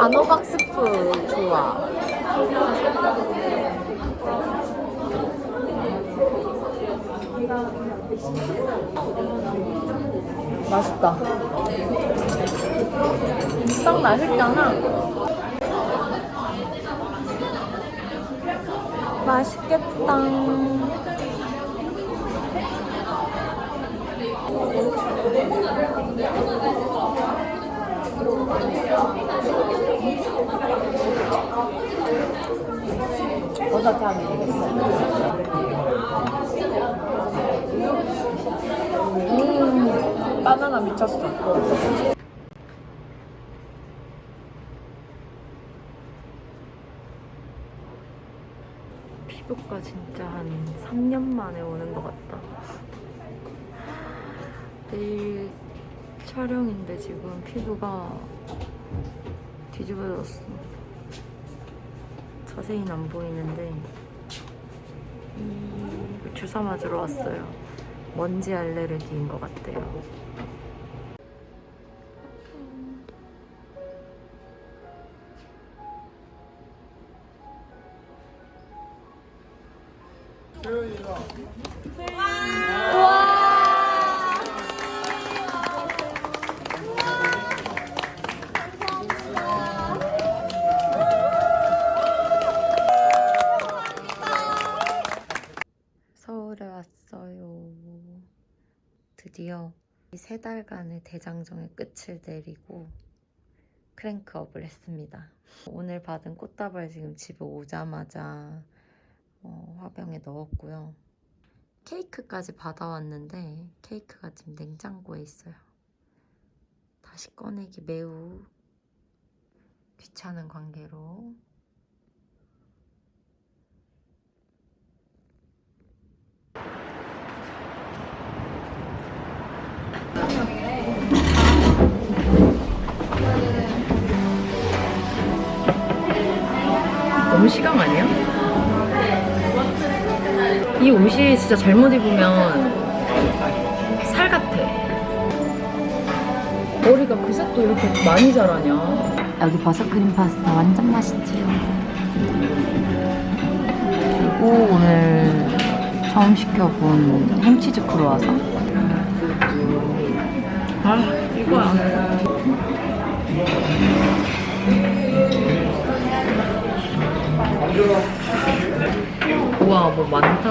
단호박 스프 좋아. 맛있다. 딱 맛있잖아. 맛있겠다. 어떻게 하면 되겠어? 음, 바나나 미쳤어. 피부과 진짜 한 3년 만에 오는 것 같다. 내일 촬영인데 지금 피부가 뒤집어졌어. 자세히는 안 보이는데 음, 주사 맞으러 왔어요. 먼지 알레르기인 것 같아요. 세 달간의 대장정의 끝을 내리고 크랭크업을 했습니다. 오늘 받은 꽃다발 지금 집에 오자마자 어, 화병에 넣었고요. 케이크까지 받아왔는데 케이크가 지금 냉장고에 있어요. 다시 꺼내기 매우 귀찮은 관계로 시감 아니야? 이 옷이 진짜 잘못 입으면 살 같아. 머리가 그새 또 이렇게 많이 자라냐? 여기 버섯 크림 파스타 완전 맛있지요. 그리고 오늘 처음 시켜본 햄치즈 크로와서. 아, 이거야. 우와, 뭐 많다.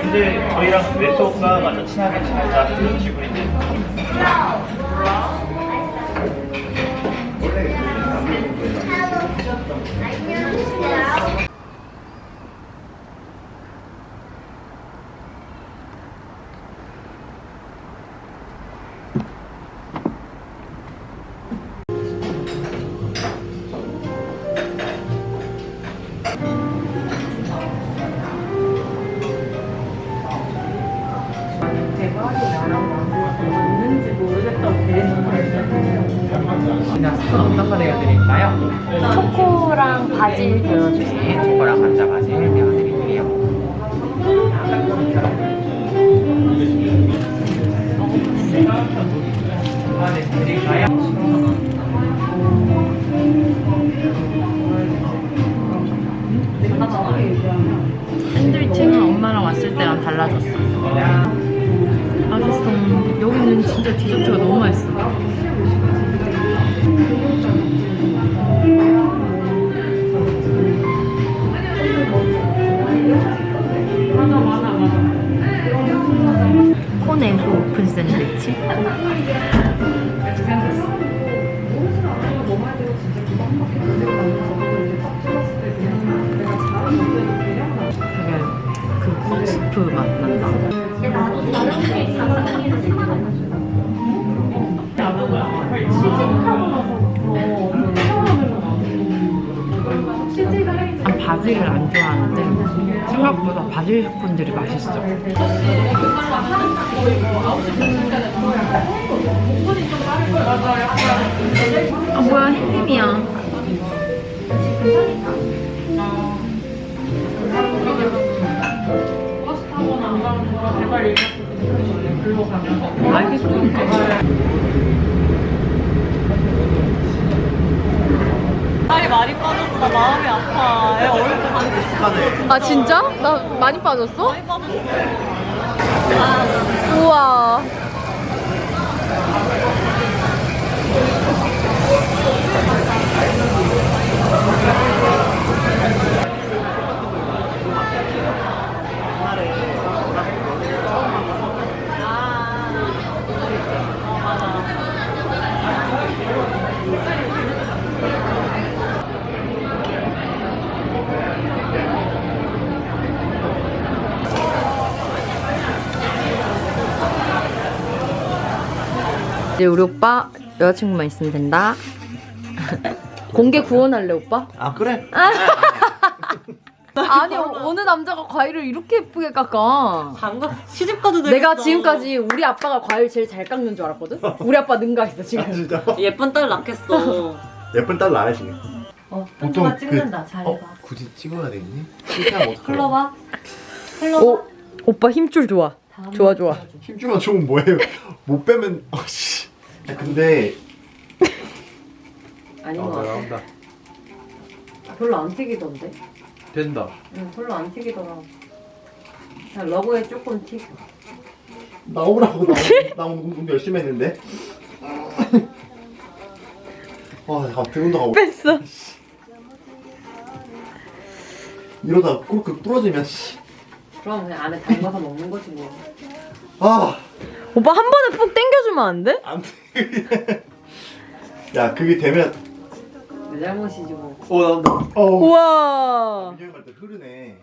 근데 저희랑 웨소가 완전 친하게 지내자 그런 식으로인데 그냥 스콘 어떤 거 내어드릴까요? 초코랑 바질 데워주세요. 네, 초코랑 감자 바질. 아, 네, 드릴까요? 샌드위치는 엄마랑 왔을 때랑 달라졌어. 맛있어. 여기는 진짜 디저트가 너무 맛있어. 샌드 바질을 안 좋아하는데 생각보다 바질 스콘들이 맛있어. 아 뭐야 햇님이야. 살이 많이 빠졌어. 나 마음이 아파. 애 얼굴 반아 진짜? 나 많이 빠졌어? 많이 빠졌어. 우와. 이제 우리 오빠 여자친구만 있으면 된다. 공개 구원할래 오빠? 아 그래? 아니 어 느 남자가 과일을 이렇게 예쁘게 깎아? 장가 시집 가도 되겠어. 내가 지금까지 우리 아빠가 과일 제일 잘 깎는 줄 알았거든? 우리 아빠 능가했어 지금. 진짜? 예쁜 딸 낳겠어. 예쁜 딸 나야 지금 어, 보통 가 그- 찍는다. 잘해봐. 어? 굳이 찍어야 되니? 흘러봐. 흘러봐. 오 오빠 힘줄 좋아. 좋아, 좋아. 힘주면 좋은 뭐예요? 못 빼면 어 씨 근데 아닌 어, 것 같아. 나온다 별로 안 튀기던데? 된다 응 별로 안 튀기더라. 그냥 러브에 조금 튀. 나오라고 나 나 오늘 운동 열심히 했는데 와 갑자기 운동 하고 뺐어. 이러다 꿀꺽 부러지면 씨. 그럼 그냥 안에 담가서 먹는 거지 뭐. 아 오빠 한 번에 푹 당겨주면 안 돼? 안 돼. 야 그게 되면 내 잘못이지 뭐. 어 나온다 어 우와. 민영이 말때 흐르네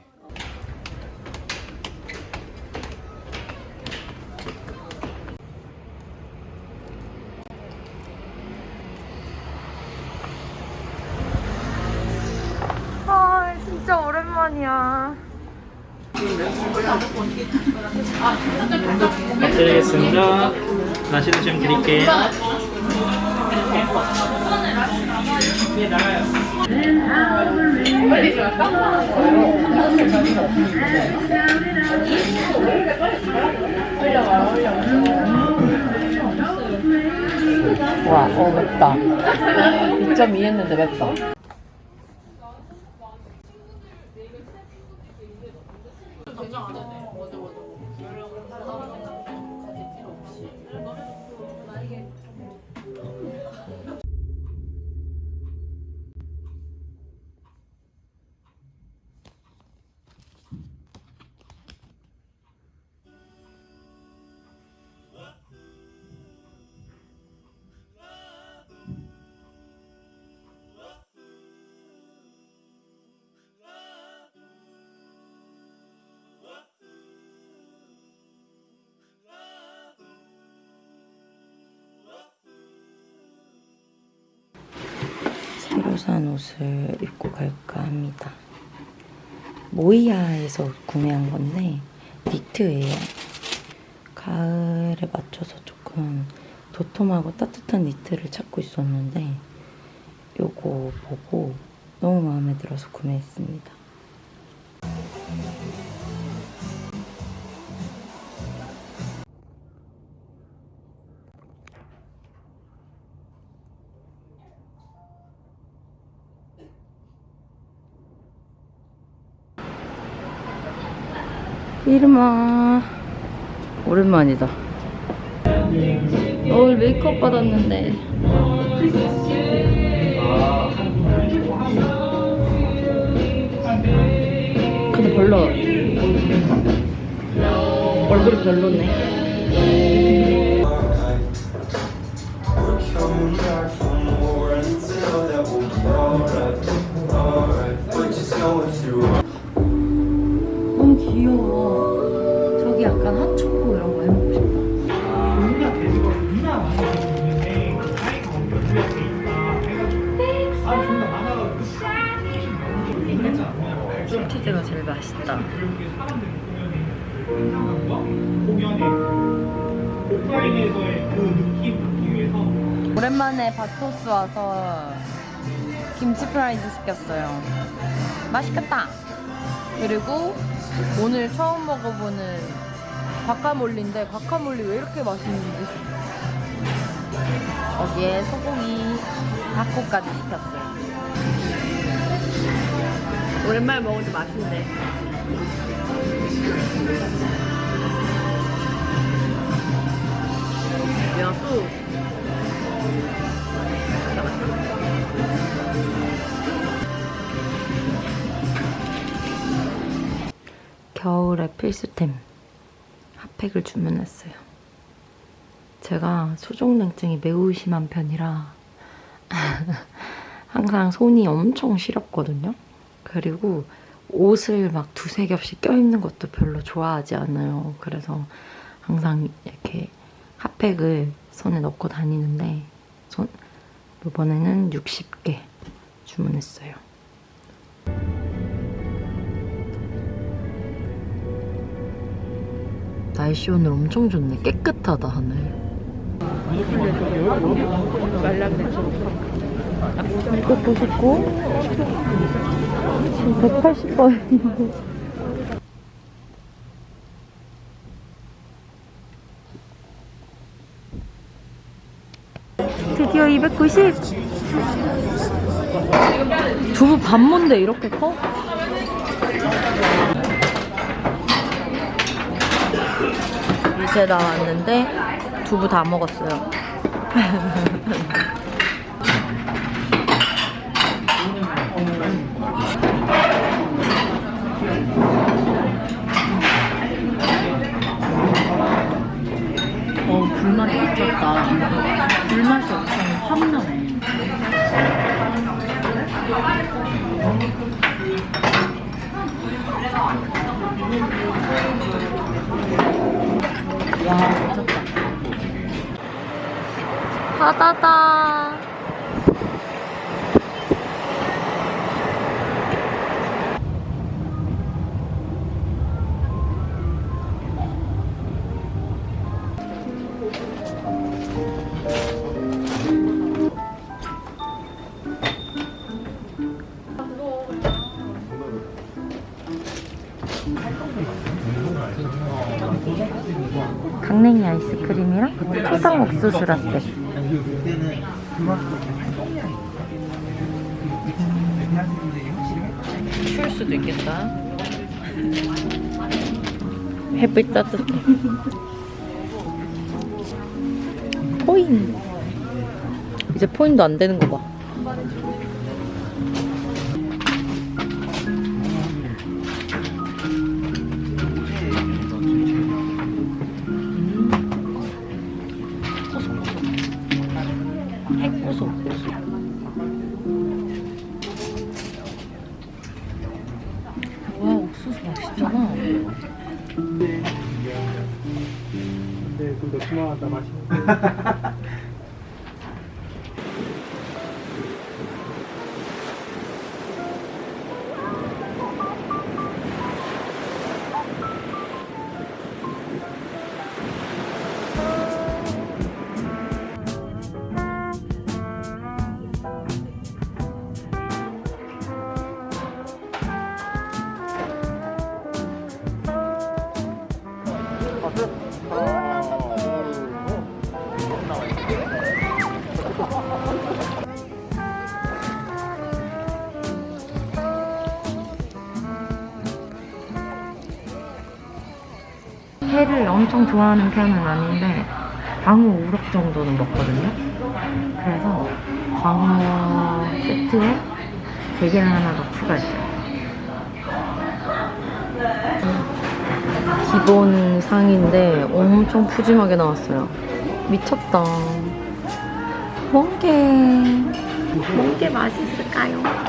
아 진짜 오랜만이야. 드리겠습니다. 나시도 좀 드릴게요. 와, 어 맵다. 2.2 했는데 맵다. 산 옷을 입고 갈까 합니다. 모이아에서 구매한 건데 니트예요. 가을에 맞춰서 조금 도톰하고 따뜻한 니트를 찾고 있었는데 요거 보고 너무 마음에 들어서 구매했습니다. 이름아. 오랜만이다. 오늘 메이크업 받았는데. 근데 별로 얼굴이 별로네. 너무 귀여워 슈티드가 제일 맛있다. 오랜만에 바토스 와서 김치 프라이드 시켰어요. 맛있겠다. 그리고 오늘 처음 먹어보는 과카몰리인데 과카몰리 왜 이렇게 맛있는지 거기에 소고기 닭고까지 시켰어요. 오랜만에 먹으니까 맛있네. 야, 또 겨울의 필수템 핫팩을 주문했어요. 제가 소종냉증이 매우 심한 편이라 항상 손이 엄청 시렵거든요. 그리고 옷을 막 두세 겹씩 껴입는 것도 별로 좋아하지 않아요. 그래서 항상 이렇게 핫팩을 손에 넣고 다니는데 손, 이번에는 60개 주문했어요. 날씨 오늘 엄청 좋네. 깨끗하다 하늘. 이것도 샀고 지금 180번인데 드디어 290 두부 반모인데 이렇게 커? 이제 나왔는데 두부 다 먹었어요. 어, 불맛이 미쳤다. 불맛이 엄청 확 나네. 와, 미쳤다. 바다다. 강냉이 아이스크림이랑 초당 옥수수 라떼. 추울 수도 있겠다. 햇빛 따뜻해. 포인. 이제 포인도 안 되는 거 봐. 회를 엄청 좋아하는 편은 아닌데 광어 우럭 정도는 먹거든요. 그래서 광어 세트에 대게를 하나 더 추가했어요. 기본 상인데 엄청 푸짐하게 나왔어요. 미쳤다. 뭔게 뭔게 맛있을까요?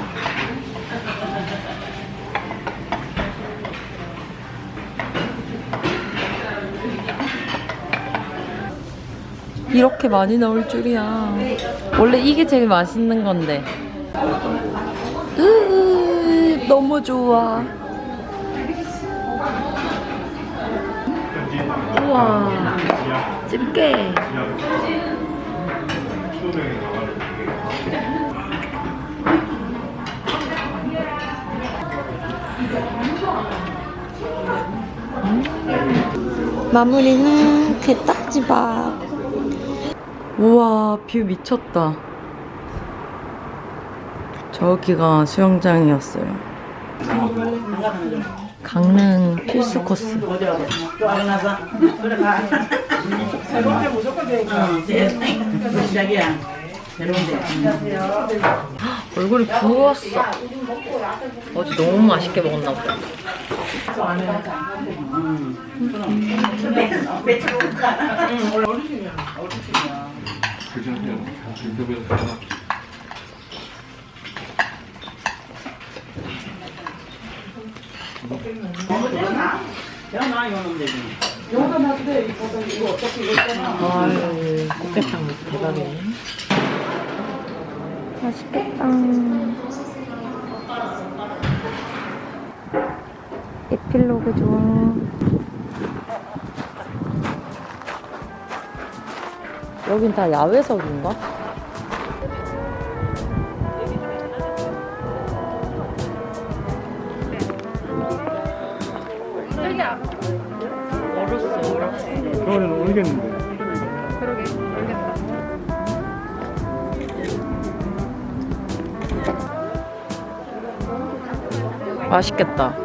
이렇게 많이 나올 줄이야. 원래 이게 제일 맛있는 건데. 으, 너무 좋아. 우와, 집게. 마무리는 게딱지밥. 우와, view 미쳤다. 저기가 수영장이었어요. 강릉 필수 코스. 얼굴이 부었어. 어제 너무 맛있게 먹었나 보다. 대박이네. 맛있겠다. 에필로그 좋아. 여긴 다 야외석인가? 얼었어, 얼었어. 그거는 모르겠는데. 맛있겠다.